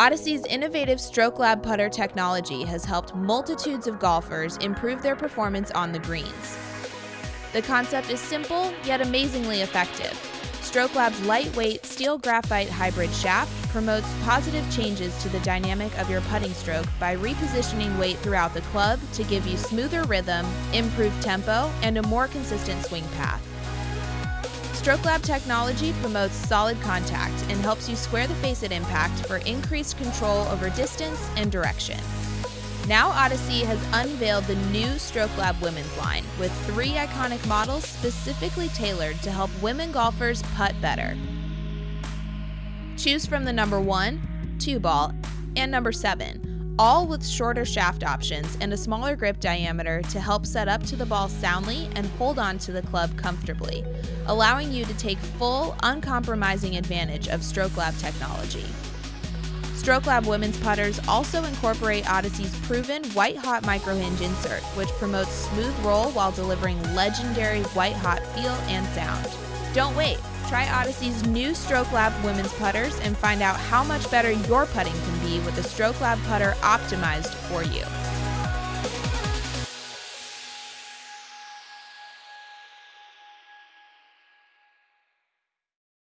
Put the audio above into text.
Odyssey's innovative Stroke Lab putter technology has helped multitudes of golfers improve their performance on the greens. The concept is simple yet amazingly effective. Stroke Lab's lightweight steel graphite hybrid shaft promotes positive changes to the dynamic of your putting stroke by repositioning weight throughout the club to give you smoother rhythm, improved tempo, and a more consistent swing path. Stroke Lab technology promotes solid contact and helps you square the face at impact for increased control over distance and direction. Now Odyssey has unveiled the new Stroke Lab women's line with three iconic models specifically tailored to help women golfers putt better. Choose from the number 1, 2 ball, and number 7 all with shorter shaft options and a smaller grip diameter to help set up to the ball soundly and hold on to the club comfortably, allowing you to take full, uncompromising advantage of Stroke Lab technology. Stroke Lab women's putters also incorporate Odyssey's proven white hot micro hinge insert, which promotes smooth roll while delivering legendary white hot feel and sound. Don't wait. Try Odyssey's new Stroke Lab women's putters and find out how much better your putting can be with the Stroke Lab putter optimized for you.